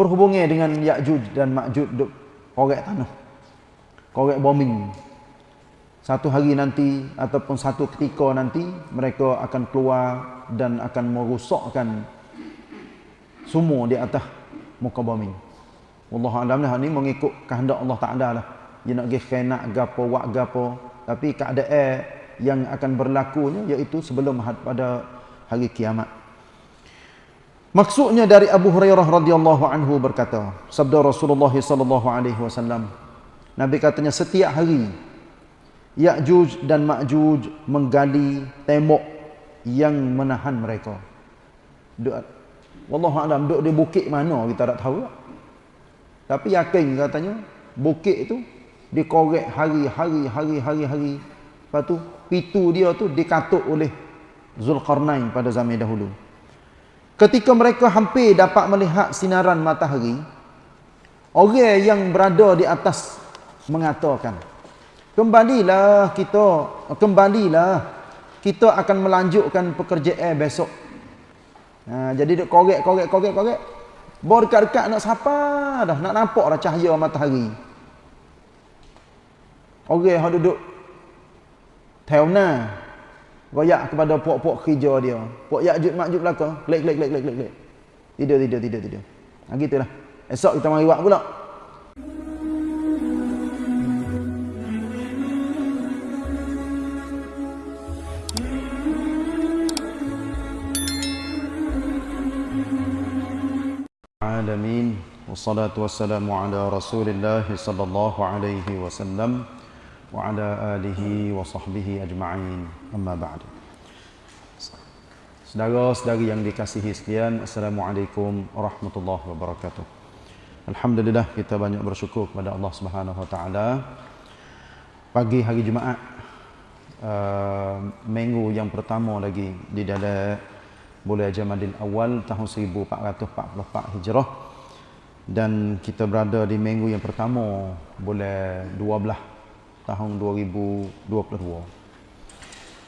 berhubungan dengan Ya'juj dan Ma'juj duk korek tanah. Korek bombing. Satu hari nanti ataupun satu ketika nanti mereka akan keluar dan akan merosakkan semua di atas muka bumi. Allah alam lah ni mengikut kehendak Allah Taala lah. Dia nak pergi khenak gapo wak gapo tapi keadaan yang akan berlakunya iaitu sebelum pada hari kiamat. Maksudnya dari Abu Hurairah radhiyallahu anhu berkata, sabda Rasulullah sallallahu alaihi wasallam, Nabi katanya setiap hari Ya'juj dan Ma'juj menggali tembok yang menahan mereka. Wallahu alam duk di bukit mana kita tak tahu. Tapi yakin katanya bukit itu dikorek hari-hari hari-hari hari. Lepas tu pitu dia tu dikatuk oleh Zulkarnain pada zaman dahulu. Ketika mereka hampir dapat melihat sinaran matahari, orang yang berada di atas mengatakan, kembalilah kita, kembalilah, kita akan melanjutkan pekerjaan besok. Ha, jadi duk korek, korek, korek, korek. Baru dekat-dekat nak siapa dah, nak nampak dah cahaya matahari. Orang yang duduk Tauna Goyak kepada puak-puak kerja dia. Puak yakjud makjud belaka. Klik, klik, klik, klik, klik, klik. Tidur, tidur, tidur, tidur. Ha, gitulah. Esok kita mari buat pula. Alamin. Wassalatu wassalamu ala rasulillah sallallahu alaihi wasallam alihi wa sahbihi ajma'in. Amma ba'du. Saudara-saudari yang dikasihi sekalian Assalamualaikum warahmatullahi wabarakatuh. Alhamdulillah kita banyak bersyukur kepada Allah Subhanahu wa taala. Pagi hari Jumaat uh, minggu yang pertama lagi di dalam bulan Jamadil Awal tahun 1444 Hijrah. Dan kita berada di minggu yang pertama bulan 12 tahun 2022.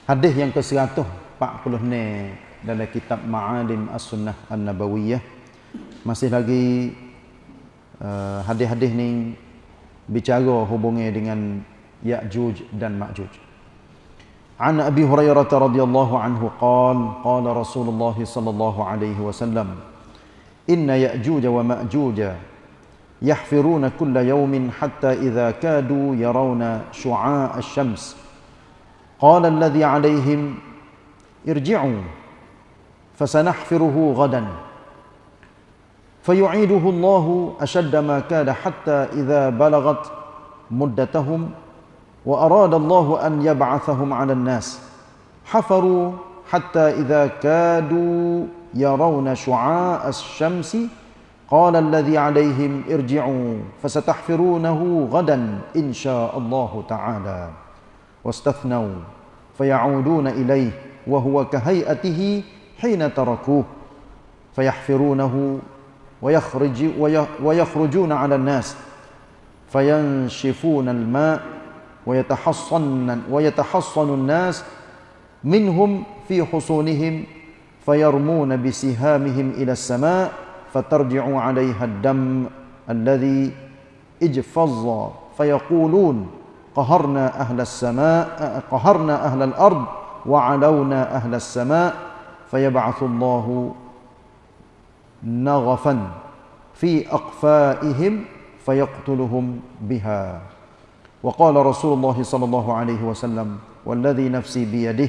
Hadis yang ke-140 ni dalam kitab Ma'alim As-Sunnah An-Nabawiyah masih lagi uh, hadis-hadis ni bicara hubungnya dengan Ya'juj dan Ma'juj. عن أبي هريرة رضي الله عنه قال قال رسول الله صلى الله عليه وسلم إن يأجوج ومأجوج يحفرون كل يوم حتى إذا كادوا يرون شعاع الشمس. قال الذي عليهم ارجعوا فسنحفره غدا. فيعيده الله أشد ما كاد حتى إذا بلغت مدتهم وأراد الله أن يبعثهم على الناس. حفروا حتى إذا كادوا يرون شعاع الشمس قال الذي عليهم ارجعوا فستحفرونه غدا إن شاء الله تعالى. واستثنوا فيعودون إليه وهو كهيئته حين تركوه. فيحفرونه ويخرج ويخرجون على الناس. فينشفون الماء ويتحصن ويتحصن الناس منهم في حصونهم فيرمون بسهامهم إلى السماء فترجع عليها الدم الذي اجفظ فيقولون قهرنا أهل السماء قهرنا أهل الأرض وعلونا أهل السماء فيبعث الله نغفا في أقفائهم فيقتلهم بها. وقال رسول الله صلى الله عليه وسلم والذي نفسي بيده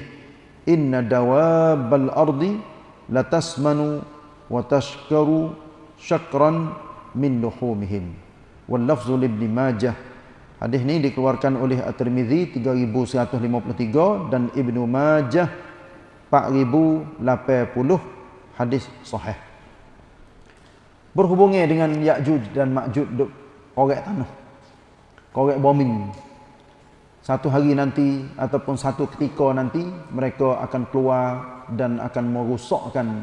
إن دواب الأرض لتسمن wa tashkaru syakran min luhumihim wal lafzu libni majah hadis ini dikeluarkan oleh at-tirmizi 3153 dan ibnu majah 4080 hadis sahih. Berhubungnya dengan Ya'juj dan Ma'juj duk korek tanah. Korek bombing. Satu hari nanti ataupun satu ketika nanti mereka akan keluar dan akan merosakkan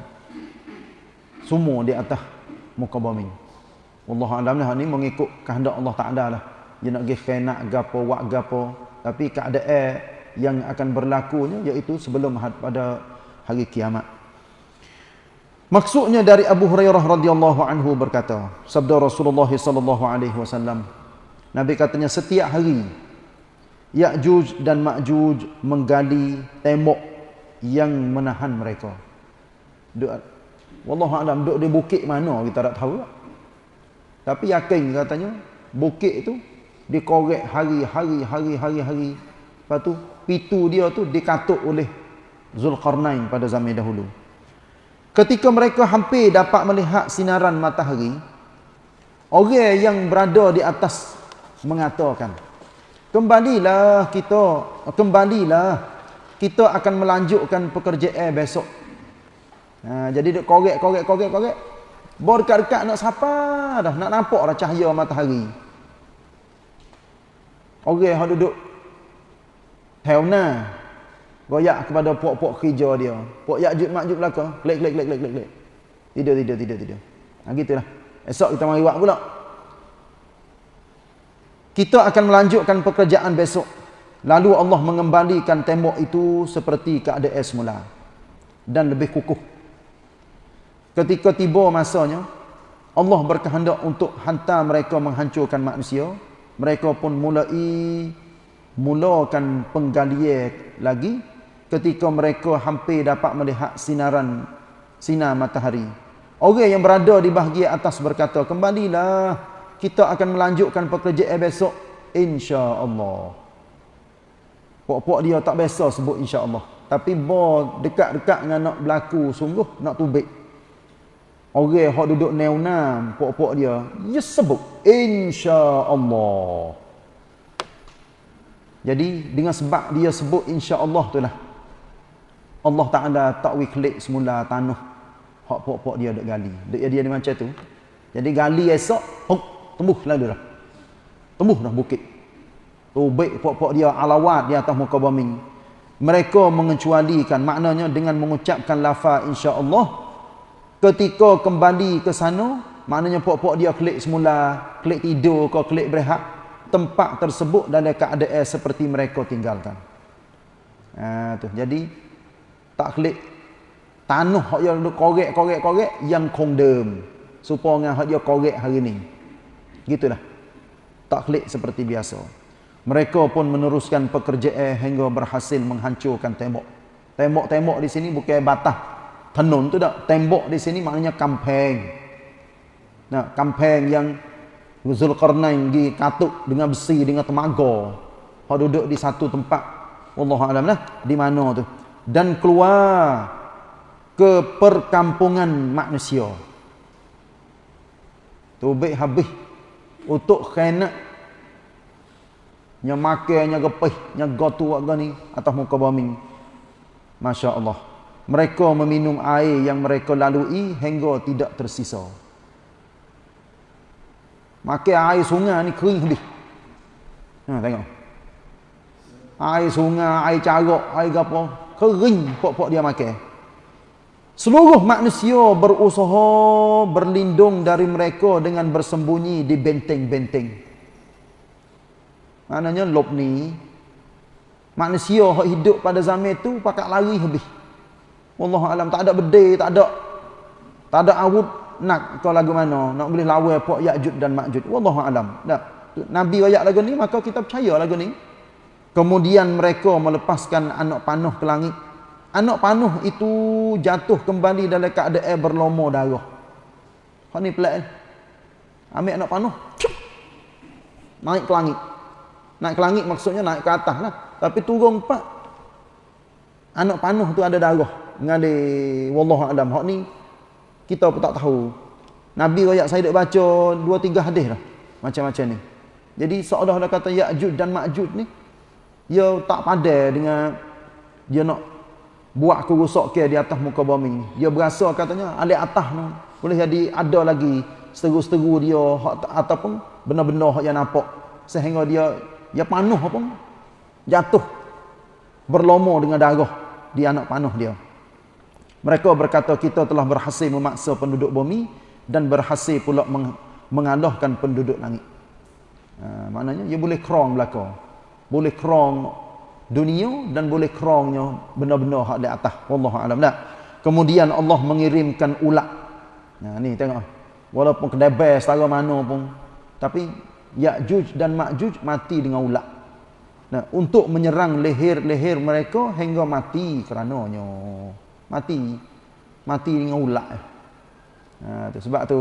semua di atas muka bumi. Allah alam lah ni mengikut kehendak Allah Taala lah. Dia nak pergi khenak gapo wak gapo tapi keadaan yang akan berlakunya iaitu sebelum pada hari kiamat. Maksudnya dari Abu Hurairah radhiyallahu anhu berkata, sabda Rasulullah sallallahu alaihi wasallam, Nabi katanya setiap hari Ya'juj dan Ma'juj menggali tembok yang menahan mereka. Wallahu alam duk di bukit mana kita tak tahu. Tapi yakin katanya bukit itu dikorek hari-hari hari-hari hari. Lepas tu pitu dia tu dikatuk oleh Zulkarnain pada zaman dahulu. Ketika mereka hampir dapat melihat sinaran matahari, orang yang berada di atas mengatakan, Kembalilah kita, kembalilah kita akan melanjutkan pekerjaan besok. Ha, jadi dia korek, korek, korek, korek. Bawa dekat-dekat nak siapa dah, nak nampak dah cahaya matahari. Orang yang duduk Heuna goyak kepada puak-puak kerja dia. Puak yakjud makjud belaka. Klik, klik, klik, klik, klik, klik. Tidur, tidur, tidur, tidur. Ha, gitulah. Esok kita mari buat pula. Kita akan melanjutkan pekerjaan besok. Lalu Allah mengembalikan tembok itu seperti keadaan semula. Dan lebih kukuh. Ketika tiba masanya, Allah berkehendak untuk hantar mereka menghancurkan manusia. Mereka pun mulai mulakan penggalian lagi ketika mereka hampir dapat melihat sinaran sinar matahari. Orang yang berada di bahagian atas berkata, kembalilah kita akan melanjutkan pekerjaan besok insya-Allah. Pok-pok dia tak biasa sebut insya-Allah. Tapi dekat-dekat dengan nak berlaku sungguh nak tubik. Orang yang duduk neunam pok-pok dia, dia sebut insya-Allah. Jadi dengan sebab dia sebut insya-Allah itulah Allah Taala tak wiklik semula tanah hak pok-pok dia duk gali. Dia dia macam tu. Jadi gali esok, huk, tumbuh lalu dah. Tumbuh dah bukit. Tubik pok-pok dia alawat di atas muka bumi. Mereka mengecualikan maknanya dengan mengucapkan lafaz insya-Allah ketika kembali ke sana maknanya pok-pok dia klik semula, klik tidur ke klik berehat, tempat tersebut dalam keadaan seperti mereka tinggalkan. Ha tu. Jadi tak klik tanah yang korek korek korek yang kondem supaya hak dia korek hari ni Gitulah. Tak klik seperti biasa. Mereka pun meneruskan pekerjaan hingga berhasil menghancurkan tembok. Tembok-tembok di sini bukan batah. Tenun tu tak. Tembok di sini maknanya kampeng. Nah, kampeng yang Zulkarnain pergi katuk dengan besi, dengan temaga. Hak duduk di satu tempat. Wallahu alam lah. Di mana tu. Dan keluar ke perkampungan manusia. Tubik habis untuk kena yang makan yang gepih yang gotu warga ni atas muka bumi Masya-Allah mereka meminum air yang mereka lalui hingga tidak tersisa makan air sungai ni kering habis ha tengok air sungai air carok air gapo kering pok-pok dia makan Seluruh manusia berusaha berlindung dari mereka dengan bersembunyi di benteng-benteng. Maknanya lop ni manusia hidup pada zaman itu pakai lari habis. Wallahu alam tak ada bedai, tak ada tak ada awud nak kau lagu mana nak boleh lawan puak Ya'jud dan Ma'jud. Wallahu alam. Tak. Nabi ayat lagu ni maka kita percaya lagu ni. Kemudian mereka melepaskan anak panah ke langit Anak panuh itu jatuh kembali dalam keadaan berlomo darah. Hak ni pelik. Ambil anak panuh. Cup, naik ke langit. Naik ke langit maksudnya naik ke atas lah. Tapi turun empat. Anak panuh tu ada darah. Ngade wallahu alam. Hak ni kita pun tak tahu. Nabi royak saya dak baca dua tiga hadis lah. Macam-macam ni. Jadi seolah dah kata Ya'jud dan Ma'jud ni dia tak padai dengan dia nak buat kerusak ke di atas muka bumi. Dia berasa katanya alik atas tu boleh jadi ada lagi seteru-seteru dia ataupun benda-benda yang nampak sehingga dia dia panuh apa jatuh berlomo dengan darah di anak panuh dia. Mereka berkata kita telah berhasil memaksa penduduk bumi dan berhasil pula meng mengalahkan penduduk langit. Ha, maknanya dia boleh kerong belaka. Boleh kerong dunia dan boleh kerongnya benda-benda hak di atas. Wallahu alam. Dah kemudian Allah mengirimkan ulat. Nah ni tengok. Walaupun kedebel setara mana pun. Tapi Ya'juj dan Ma'juj mati dengan ulat. Nah untuk menyerang leher-leher mereka hingga mati kerananya mati. Mati dengan ulat. Nah tu sebab tu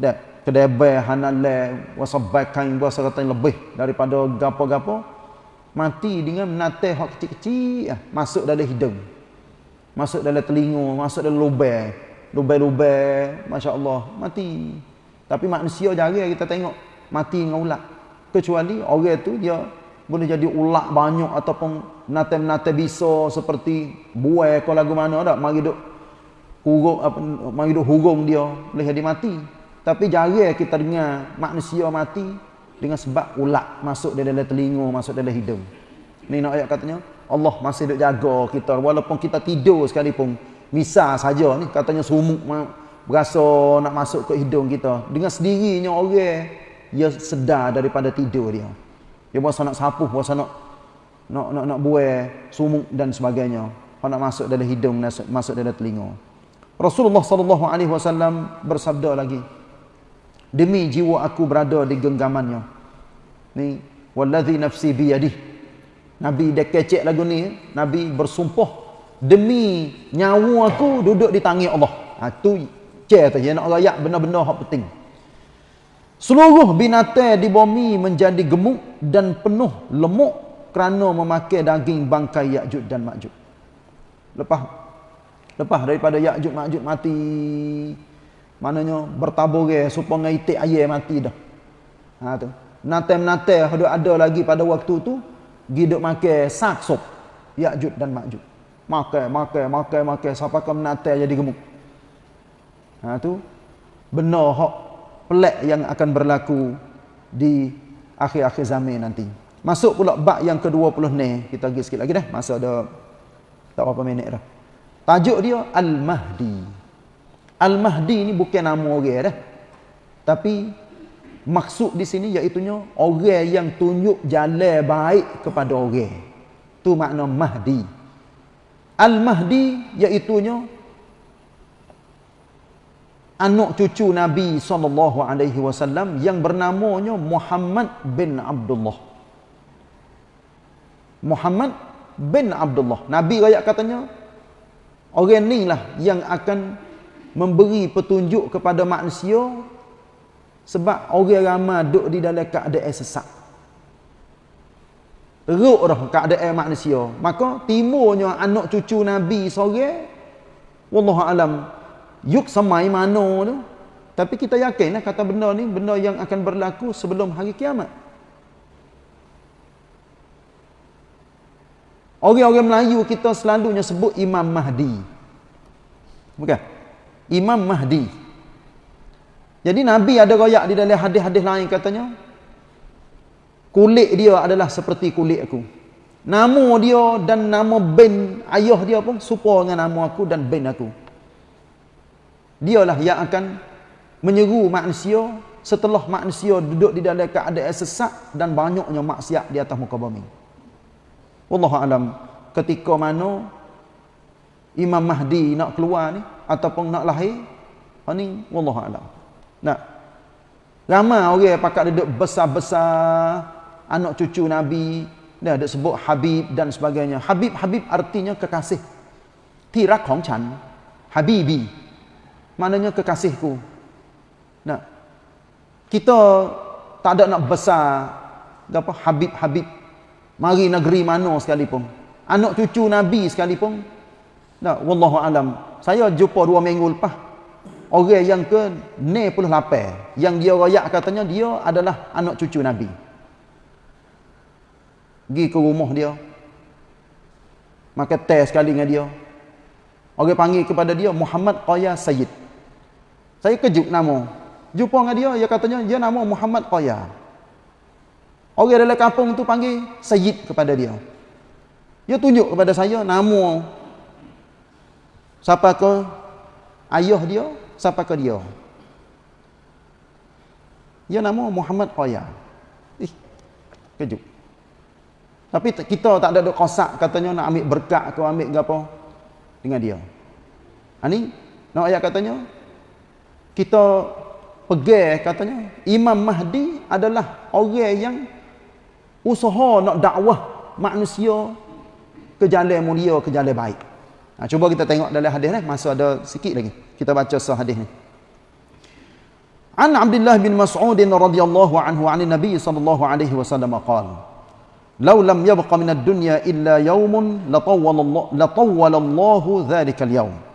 dah kedebel hanale wasabakan kata lebih daripada gapo-gapo mati dengan menateh hak kecil-kecil. Ah, masuk dalam hidung. Masuk dalam telinga masuk dalam lubang. Lubang-lubang masya-Allah mati. Tapi manusia jarang kita tengok mati dengan ulat. Kecuali orang tu dia boleh jadi ulat banyak ataupun menateh-menateh bisa seperti buai kalau lagu mana dak mari duk hurung apa mari duk hurung dia boleh jadi mati. Tapi jarang kita dengar manusia mati dengan sebab ulat masuk dalam telinga masuk dalam hidung. Ni nak ayat katanya Allah masih duk jaga kita walaupun kita tidur sekalipun. Misal saja ni katanya sumuk berasa nak masuk ke hidung kita. Dengan sendirinya orang dia sedar daripada tidur dia dia berasa nak sapuh berasa nak nak nak, nak buai sumuk dan sebagainya. Kalau nak masuk dalam hidung masuk dalam telinga. Rasulullah sallallahu alaihi wasallam bersabda lagi demi jiwa aku berada di genggamannya ni wallazi nafsi biyadih. Nabi dah kecek lagu ni nabi bersumpah demi nyawa aku duduk di tangan Allah. Ha tu cek tu ya nak rayak benda-benda hak penting seluruh binatang di bumi menjadi gemuk dan penuh lemuk kerana memakai daging bangkai Ya'juj dan Ma'juj lepas lepas daripada Ya'juj Ma'juj mati Maknanya bertabur ke supaya itik air mati dah. Ha tu. Nate-nate ada ada lagi pada waktu tu giduk makan sak sup. Ya'jud dan Ma'jud. Makan, makan, makan, makan sampai ke nate jadi gemuk. Ha tu. Benar hak pelak yang akan berlaku di akhir-akhir zaman nanti. Masuk pula bab yang ke-20 ni. Kita pergi sikit lagi dah. Masa ada tak berapa minit dah. Tajuk dia Al-Mahdi. Al-Mahdi ni bukan nama orang dah. Tapi maksud di sini iaitu orang yang tunjuk jalan baik kepada orang. Tu makna Mahdi. Al-Mahdi iaitu anak cucu Nabi sallallahu alaihi wasallam yang bernamanya Muhammad bin Abdullah. Muhammad bin Abdullah. Nabi raya katanya orang ni lah yang akan memberi petunjuk kepada manusia sebab orang ramai duduk di dalam keadaan sesak teruk dah keadaan manusia maka timurnya anak cucu Nabi sore Wallahu alam yuk samai mana tu tapi kita yakinlah kata benda ni benda yang akan berlaku sebelum hari kiamat Orang-orang Melayu kita selalunya sebut Imam Mahdi. Bukan? Imam Mahdi. Jadi Nabi ada royak di dalam hadis-hadis lain katanya. Kulit dia adalah seperti kulit aku. Nama dia dan nama ben ayah dia pun serupa dengan nama aku dan ben aku. Dialah yang akan menyeru manusia setelah manusia duduk di dalam keadaan sesak dan banyaknya maksiat di atas muka bumi. Wallahu alam ketika mana Imam Mahdi nak keluar ni ataupun nak lahir ha ni wallahu alam. Nah ramai orang pakak duduk besar-besar anak cucu nabi dia ada sebut habib dan sebagainya. Habib habib artinya kekasih. Tirak hong chan habibi maknanya kekasihku. Nah. Kita tak ada nak besar apa habib habib mari negeri mana sekalipun. Anak cucu nabi sekalipun. Nah wallahu alam. Saya jumpa dua minggu lepas orang yang ke 98 yang dia rayak katanya dia adalah anak cucu Nabi. Pergi ke rumah dia makan teh sekali dengan dia. Orang panggil kepada dia Muhammad Qaya Sayyid saya kejut nama jumpa dengan dia dia katanya dia nama Muhammad Qaya orang dalam kampung tu panggil Sayyid kepada dia dia tunjuk kepada saya nama Siapa ke ayah dia, siapa ke dia. Dia nama Muhammad Qaya. Ih, kejut. Tapi kita tak ada duk kosak katanya nak ambil berkat ke ambil apa dengan dia. Ha ni nak ayat katanya kita pegang katanya Imam Mahdi adalah orang yang usaha nak dakwah manusia ke jalan mulia ke jalan baik. Ha, cuba kita tengok dalam hadis ni masa ada sikit lagi. Kita baca sah hadis ni. An Abdullah bin Mas'ud radhiyallahu anhu 'an Nabi sallallahu alaihi wasallam qala Law lam yabqa min ad-dunya illa yawmun latawwala Allah latawwala Allah dhalika al-yawm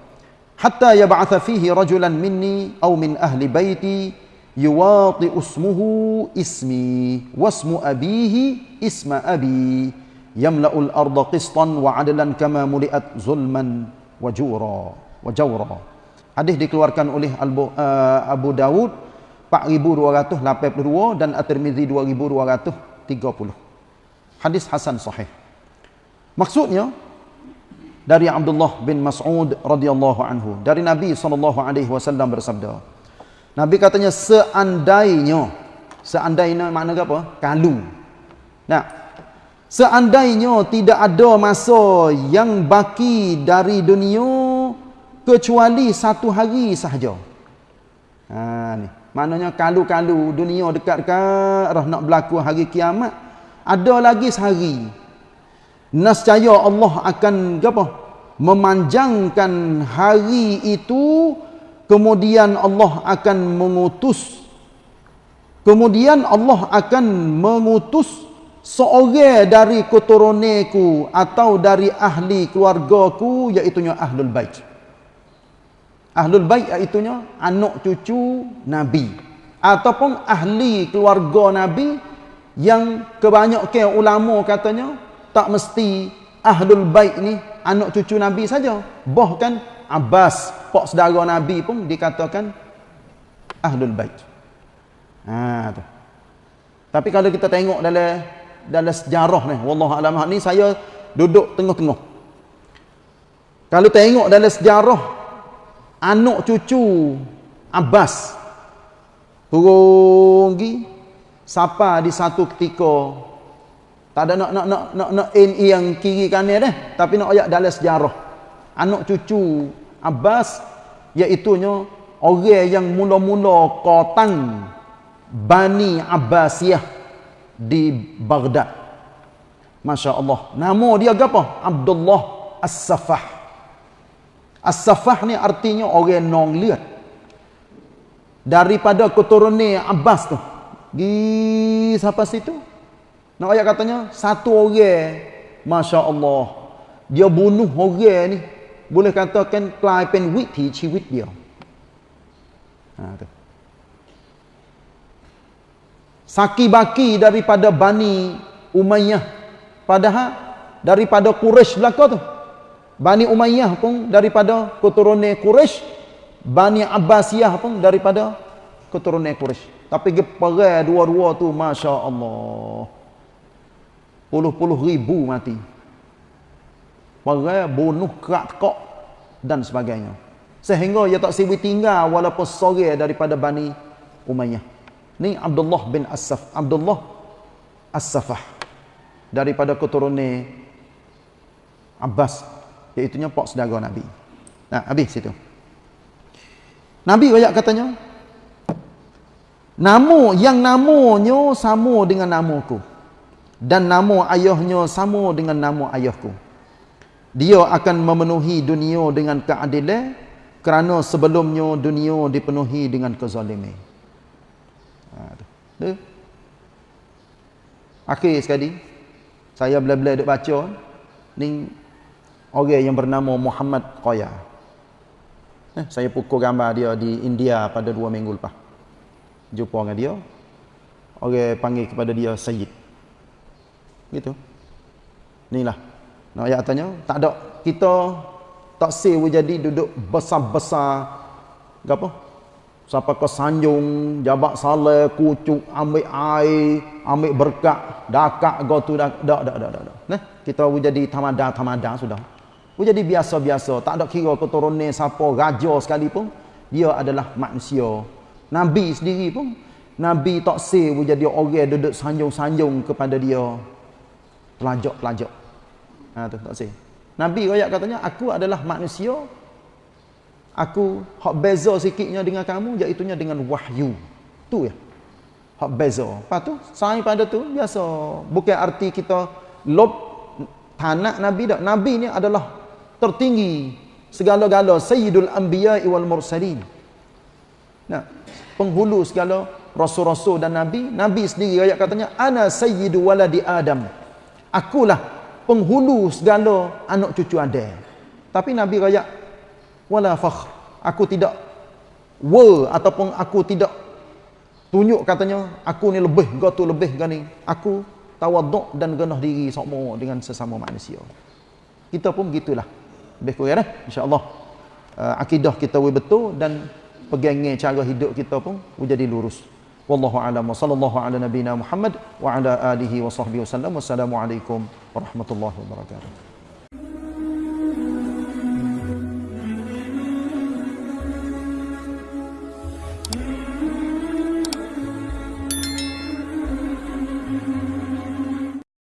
hatta yab'atha fihi rajulan minni aw min ahli baiti yuwati ismuhu ismi wasmu abihi isma abi yamla'ul arda qistan wa 'adlan kama muli'at zulman wa jura wa jawra hadis dikeluarkan oleh uh, Abu Dawud 4282 dan At-Tirmizi 2230. Hadis hasan sahih. Maksudnya dari Abdullah bin Mas'ud radhiyallahu anhu dari Nabi wasallam bersabda. Nabi katanya seandainya seandainya makna apa? Kalau. Nah, seandainya tidak ada masa yang baki dari dunia kecuali satu hari sahaja. Ha ni. Maknanya kalu-kalu dunia dekat-dekat nak berlaku hari kiamat. Ada lagi sehari. Nascaya Allah akan apa? Memanjangkan hari itu. Kemudian Allah akan mengutus. Kemudian Allah akan mengutus seorang dari keturunanku atau dari ahli keluargaku iaitu ahlul bait. Ahlul bait iaitunya anak cucu Nabi ataupun ahli keluarga Nabi yang kebanyakan ulama katanya tak mesti ahlul bait ni anak cucu Nabi saja. Bahkan Abbas, pak saudara Nabi pun dikatakan ahlul bait. Ha tu. Tapi kalau kita tengok dalam dalam sejarah ni, wallahu alam ni saya duduk tengah-tengah. Kalau tengok dalam sejarah anak cucu Abbas turun pergi siapa di satu ketika tak ada nak nak nak nak nak in yang kiri kanan dah tapi nak ayat dalam sejarah anak cucu Abbas iaitu nya orang yang mula-mula kotang Bani Abbasiyah di Baghdad Masya Allah nama dia apa? Abdullah As-Safah As-Safah ni artinya orang nong liat. Daripada keturunan Abbas tu. Gi siapa situ? Nak ayat katanya satu orang Masya Allah dia bunuh orang ni boleh katakan กลายเป็นวิถีชีวิต dia. Ha tu. Saki baki daripada Bani Umayyah padahal daripada Quraisy belaka tu Bani Umayyah pun daripada keturunan Quraisy, Bani Abbasiyah pun daripada keturunan Quraisy. Tapi perang dua-dua tu masya-Allah. Puluh-puluh ribu mati. Perang bunuh kerak kok dan sebagainya. Sehingga ia tak siwi tinggal walaupun sore daripada Bani Umayyah. Ni Abdullah bin As-Saf, Abdullah As-Safah daripada keturunan Abbas Iaitunya pak saudara Nabi. Nah, habis situ. Nabi banyak katanya, Nama yang namanya sama dengan namaku. Dan nama ayahnya sama dengan nama ayahku. Dia akan memenuhi dunia dengan keadilan kerana sebelumnya dunia dipenuhi dengan kezaliman. Ha, Akhir sekali, saya bila-bila duk baca, ni orang yang bernama Muhammad Qaya. Eh, saya pukul gambar dia di India pada dua minggu lepas. Jumpa dengan dia. Orang panggil kepada dia Sayyid. Gitu. Inilah. Nak ayat tanya, tak ada kita tak sewa jadi duduk besar-besar apa? Siapa ke sanjung, jabak salah, kucuk, ambil air, ambil berkat, dakak, gotu, dak, dak, dak, dak, dak. Nah, kita jadi tamada-tamada sudah. Oh, jadi biasa-biasa. Tak ada kira keturunan siapa raja sekalipun. Dia adalah manusia. Nabi sendiri pun. Nabi tak say jadi orang duduk sanjung-sanjung kepada dia. Pelajak-pelajak. Ha, tu, tak say. Nabi rakyat katanya, aku adalah manusia. aku hak beza sikitnya dengan kamu iaitu dengan wahyu. Tu ya. Hak beza. Lepas tu, sain pada tu biasa. Bukan arti kita lob tanak Nabi dak. Nabi ni adalah tertinggi segala-gala sayyidul anbiya wal mursalin. Nah, penghulu segala rasul-rasul dan nabi. Nabi sendiri ayat katanya ana sayyidu waladi Adam. Akulah penghulu segala anak cucu Adam. Tapi Nabi raya wala fakhr. Aku tidak wa ataupun aku tidak tunjuk katanya aku ni lebih gatu lebih gani. Aku tawaduk dan genah diri sama dengan sesama manusia. Kita pun begitulah. Lebih kurang eh? insya-Allah. Uh, akidah kita betul dan pegangnya cara hidup kita pun menjadi lurus. Wallahu a'lam wa sallallahu ala nabiyyina Muhammad wa ala alihi wa sahbihi wasallam. Wassalamualaikum warahmatullahi wabarakatuh.